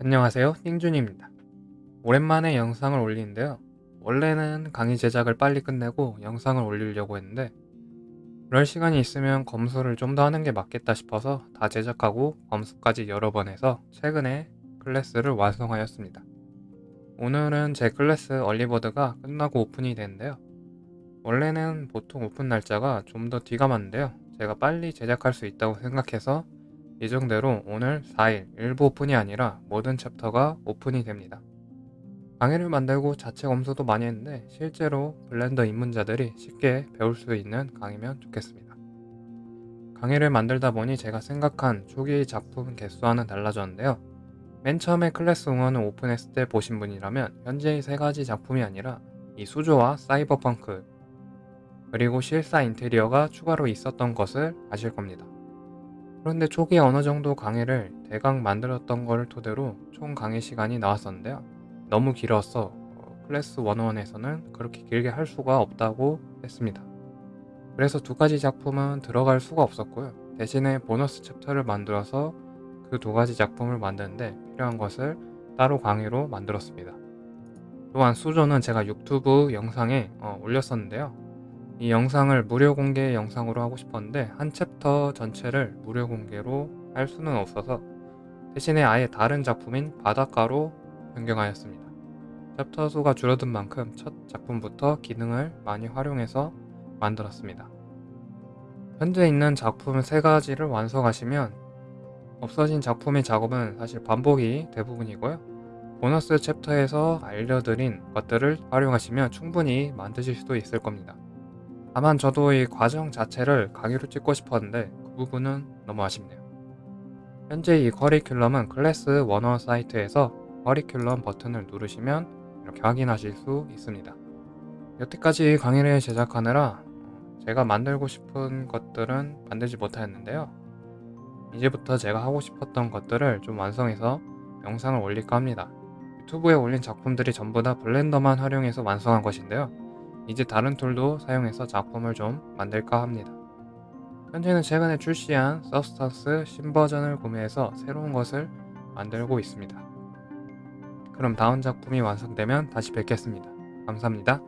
안녕하세요 띵준입니다. 오랜만에 영상을 올리는데요. 원래는 강의 제작을 빨리 끝내고 영상을 올리려고 했는데 그럴 시간이 있으면 검수를 좀 더 하는 게 맞겠다 싶어서 다 제작하고 검수까지 여러 번 해서 최근에 클래스를 완성하였습니다. 오늘은 제 클래스 early bird가 끝나고 오픈이 되는데요. 원래는 보통 오픈 날짜가 좀 더 뒤가 맞는데요. 제가 빨리 제작할 수 있다고 생각해서 예정대로 오늘 4일 일부 오픈이 아니라 모든 챕터가 오픈이 됩니다. 강의를 만들고 자체 검수도 많이 했는데 실제로 블렌더 입문자들이 쉽게 배울 수 있는 강의면 좋겠습니다. 강의를 만들다 보니 제가 생각한 초기 작품 개수와는 달라졌는데요. 맨 처음에 클래스 응원을 오픈했을 때 보신 분이라면 현재의 세 가지 작품이 아니라 이 수조와 사이버펑크 그리고 실사 인테리어가 추가로 있었던 것을 아실 겁니다. 그런데 초기에 어느 정도 강의를 대강 만들었던 것을 토대로 총 강의 시간이 나왔었는데요. 너무 길어서 어, 클래스 101에서는 그렇게 길게 할 수가 없다고 했습니다. 그래서 두 가지 작품은 들어갈 수가 없었고요. 대신에 보너스 챕터를 만들어서 그 두 가지 작품을 만드는데 필요한 것을 따로 강의로 만들었습니다. 또한 수조는 제가 유튜브 영상에 어, 올렸었는데요. 이 영상을 무료 공개 영상으로 하고 싶었는데 한 챕터 전체를 무료 공개로 할 수는 없어서 대신에 아예 다른 작품인 바닷가로 변경하였습니다. 챕터 수가 줄어든 만큼 첫 작품부터 기능을 많이 활용해서 만들었습니다. 현재 있는 작품 3가지를 완성하시면 없어진 작품의 작업은 사실 반복이 대부분이고요. 보너스 챕터에서 알려드린 것들을 활용하시면 충분히 만드실 수도 있을 겁니다. 다만 저도 이 과정 자체를 강의로 찍고 싶었는데 그 부분은 너무 아쉽네요. 현재 이 커리큘럼은 클래스 원어 사이트에서 커리큘럼 버튼을 누르시면 이렇게 확인하실 수 있습니다. 여태까지 강의를 제작하느라 제가 만들고 싶은 것들은 만들지 못하였는데요. 이제부터 제가 하고 싶었던 것들을 좀 완성해서 영상을 올릴까 합니다. 유튜브에 올린 작품들이 전부 다 블렌더만 활용해서 완성한 것인데요. 이제 다른 툴도 사용해서 작품을 좀 만들까 합니다. 현재는 최근에 출시한 서브스턴스 신버전을 구매해서 새로운 것을 만들고 있습니다. 그럼 다음 작품이 완성되면 다시 뵙겠습니다. 감사합니다.